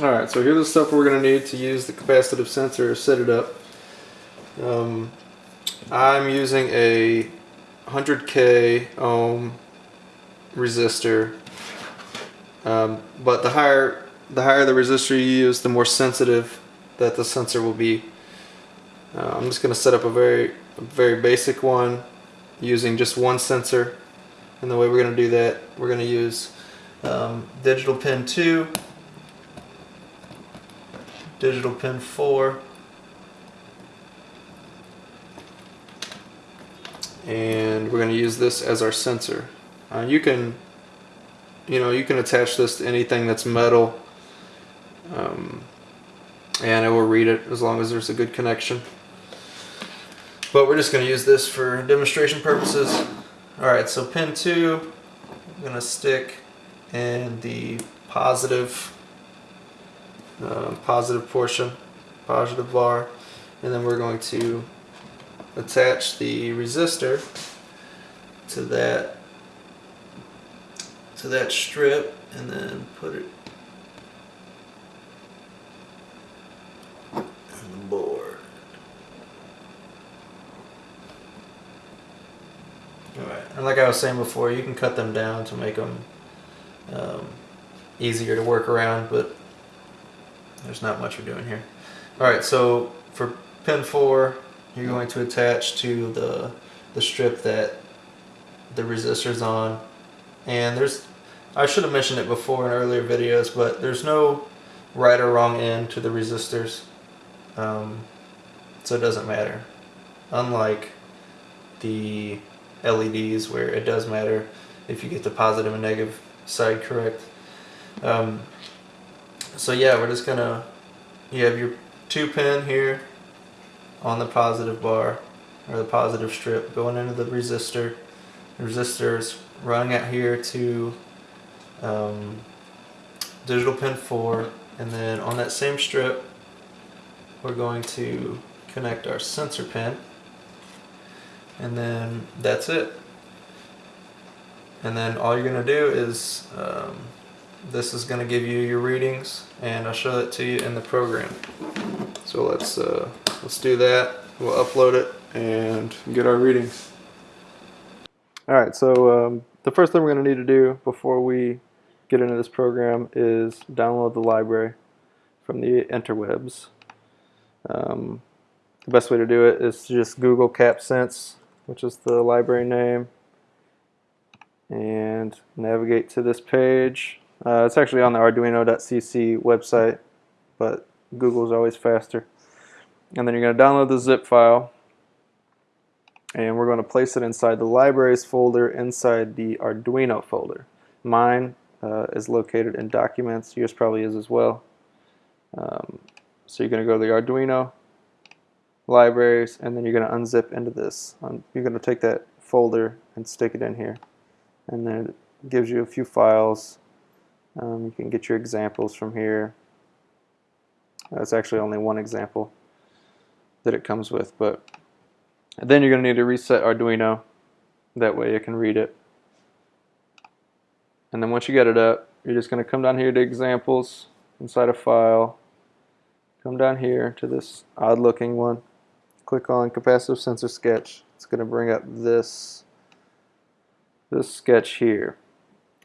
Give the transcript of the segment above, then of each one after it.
Alright, so here's the stuff we're going to need to use the capacitive sensor set it up. Um, I'm using a 100k ohm resistor, um, but the higher the higher the resistor you use, the more sensitive that the sensor will be. Uh, I'm just going to set up a very a very basic one using just one sensor, and the way we're going to do that, we're going to use um, digital pin 2 digital pin 4 and we're going to use this as our sensor. Uh, you can you know you can attach this to anything that's metal um, and it will read it as long as there's a good connection. But we're just going to use this for demonstration purposes. Alright so pin 2 I'm going to stick in the positive uh, positive portion, positive bar, and then we're going to attach the resistor to that to that strip and then put it on the board. Alright, and like I was saying before, you can cut them down to make them um, easier to work around, but there's not much we're doing here. Alright, so for pin 4, you're going to attach to the, the strip that the resistor's on. And there's, I should have mentioned it before in earlier videos, but there's no right or wrong end to the resistors. Um, so it doesn't matter. Unlike the LEDs where it does matter if you get the positive and negative side correct. Um, so yeah, we're just gonna, you have your two pin here on the positive bar, or the positive strip going into the resistor. The resistor is running out here to um, digital pin 4, and then on that same strip, we're going to connect our sensor pin, and then that's it. And then all you're to do is um, this is going to give you your readings and I'll show that to you in the program. So let's uh, let's do that. We'll upload it and get our readings. Alright, so um, the first thing we're going to need to do before we get into this program is download the library from the interwebs. Um, the best way to do it is to just Google CapSense, which is the library name, and navigate to this page uh, it's actually on the arduino.cc website, but Google is always faster. And then you're going to download the zip file, and we're going to place it inside the libraries folder inside the Arduino folder. Mine uh, is located in documents, yours probably is as well. Um, so you're going to go to the Arduino libraries, and then you're going to unzip into this. Um, you're going to take that folder and stick it in here. And then it gives you a few files um, you can get your examples from here. That's actually only one example that it comes with, but then you're going to need to reset Arduino. That way it can read it. And then once you get it up, you're just going to come down here to examples inside a file. Come down here to this odd looking one. Click on capacitive sensor sketch. It's going to bring up this this sketch here.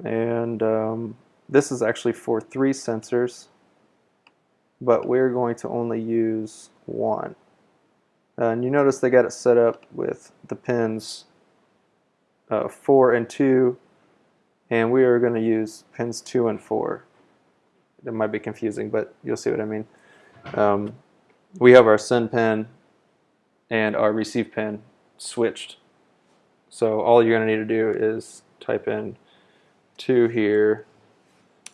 And um, this is actually for three sensors, but we're going to only use one. And you notice they got it set up with the pins uh, 4 and 2, and we are going to use pins 2 and 4. It might be confusing, but you'll see what I mean. Um, we have our send pin and our receive pin switched. So all you're going to need to do is type in 2 here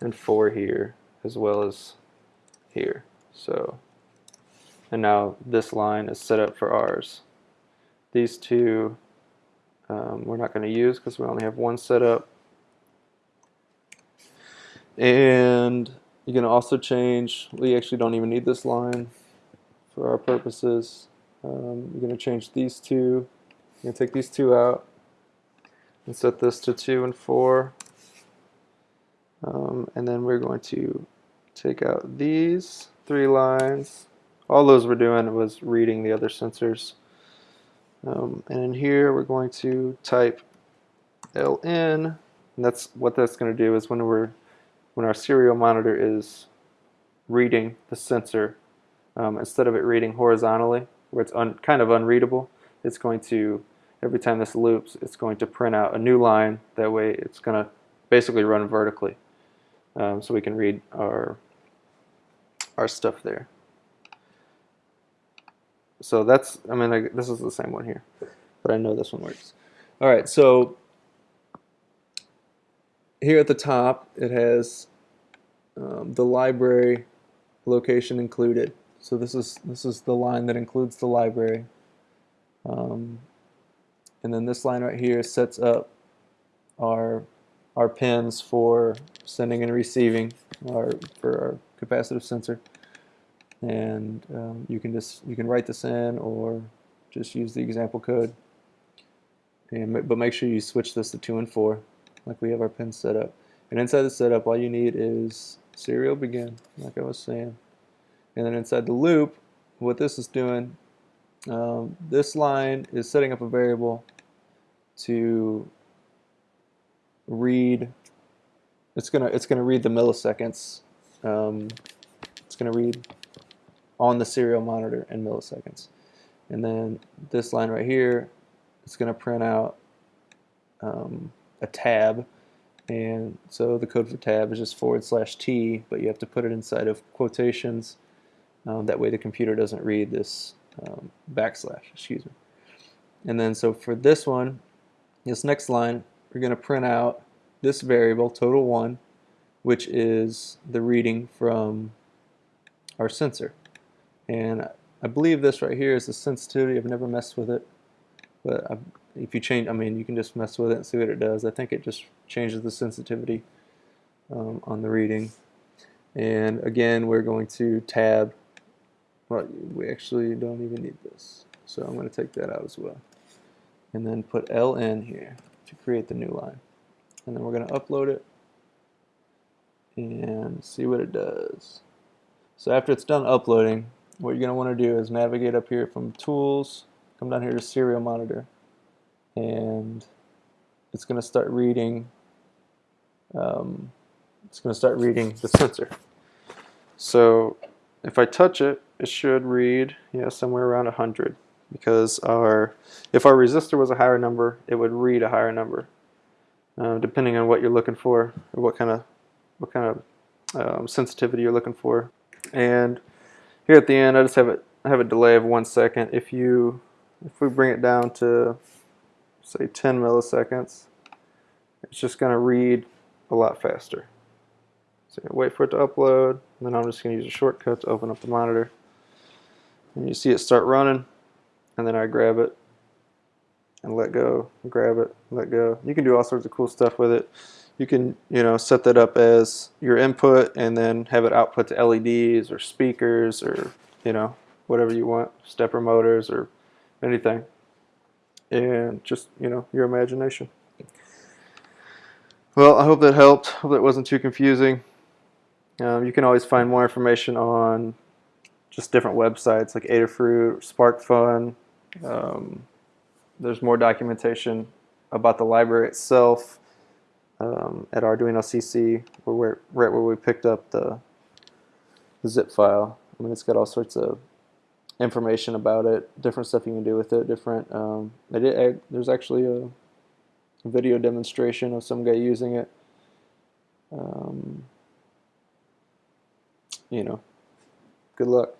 and 4 here as well as here. So, and now this line is set up for ours. These two um, we're not going to use because we only have one set up. And you can also change, we actually don't even need this line for our purposes. Um, you're going to change these two. You're going to take these two out and set this to 2 and 4. Um, and then we're going to take out these three lines. All those we're doing was reading the other sensors. Um, and in here we're going to type ln, and that's what that's going to do is when we're when our serial monitor is reading the sensor, um, instead of it reading horizontally, where it's kind of unreadable, it's going to every time this loops, it's going to print out a new line. That way, it's going to basically run vertically, um, so we can read our our stuff there. So that's, I mean, I, this is the same one here, but I know this one works. All right, so here at the top, it has um, the library location included. So this is this is the line that includes the library. Um, and then this line right here sets up our our pins for sending and receiving our for our capacitive sensor. And um, you can just you can write this in or just use the example code. And but make sure you switch this to 2 and 4 like we have our pins set up. And inside the setup all you need is serial begin like I was saying. And then inside the loop what this is doing um, this line is setting up a variable to read it's gonna it's gonna read the milliseconds um, it's gonna read on the serial monitor in milliseconds. And then this line right here it's gonna print out um, a tab. And so the code for tab is just forward slash T but you have to put it inside of quotations um, that way the computer doesn't read this um, backslash excuse me. And then so for this one this next line, we're going to print out this variable, total 1, which is the reading from our sensor. And I believe this right here is the sensitivity. I've never messed with it. But I, if you change, I mean, you can just mess with it and see what it does. I think it just changes the sensitivity um, on the reading. And again, we're going to tab. Well, we actually don't even need this. So I'm going to take that out as well and then put ln here to create the new line. And then we're going to upload it and see what it does. So after it's done uploading, what you're going to want to do is navigate up here from Tools, come down here to Serial Monitor, and it's going to start reading. Um, it's going to start reading the sensor. So if I touch it, it should read, yeah, somewhere around 100 because our if our resistor was a higher number, it would read a higher number, uh, depending on what you're looking for or what kind of what kind of um, sensitivity you're looking for. And here at the end, I just have it I have a delay of one second. If you if we bring it down to say 10 milliseconds, it's just going to read a lot faster. So wait for it to upload, and then I'm just going to use a shortcut to open up the monitor. And you see it start running and then I grab it and let go, grab it, let go. You can do all sorts of cool stuff with it. You can, you know, set that up as your input and then have it output to LEDs or speakers or, you know, whatever you want, stepper motors or anything. And just, you know, your imagination. Well, I hope that helped. Hope that wasn't too confusing. Um, you can always find more information on just different websites like Adafruit, SparkFun, um, there's more documentation about the library itself um, at Arduino CC, where we're, right where we picked up the, the zip file. I mean, it's got all sorts of information about it, different stuff you can do with it, different, um, there's actually a video demonstration of some guy using it. Um, you know, good luck.